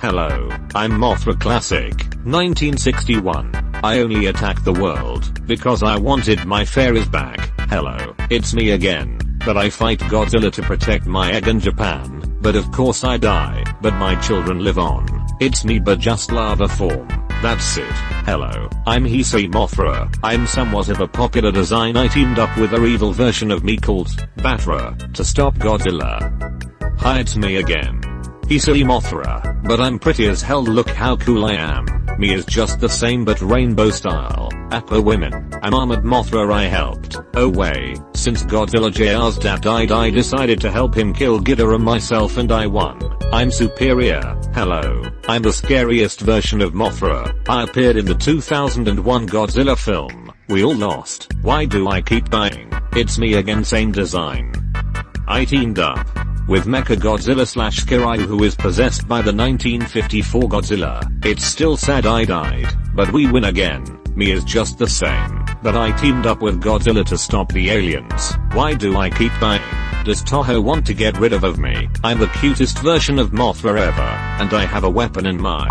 Hello, I'm Mothra Classic, 1961. I only attacked the world because I wanted my fairies back. Hello, it's me again. But I fight Godzilla to protect my egg in Japan. But of course I die, but my children live on. It's me but just lava form. That's it. Hello, I'm Heisei Mothra. I'm somewhat of a popular design I teamed up with a evil version of me called Battra to stop Godzilla. Hi it's me again. Heisei Mothra, but I'm pretty as hell look how cool I am. Me is just the same but rainbow style. Appa women. I'm armored Mothra I helped. Oh way, since Godzilla JR's dad died I decided to help him kill Ghidorah myself and I won. I'm superior. Hello, I'm the scariest version of Mothra. I appeared in the 2001 Godzilla film. We all lost. Why do I keep dying? It's me again same design. I teamed up with Mecha Godzilla slash Kiryu who is possessed by the 1954 Godzilla. It's still sad I died, but we win again. Me is just the same, but I teamed up with Godzilla to stop the aliens. Why do I keep dying? Does Toho want to get rid of, of me? I'm the cutest version of Mothra ever, and I have a weapon in my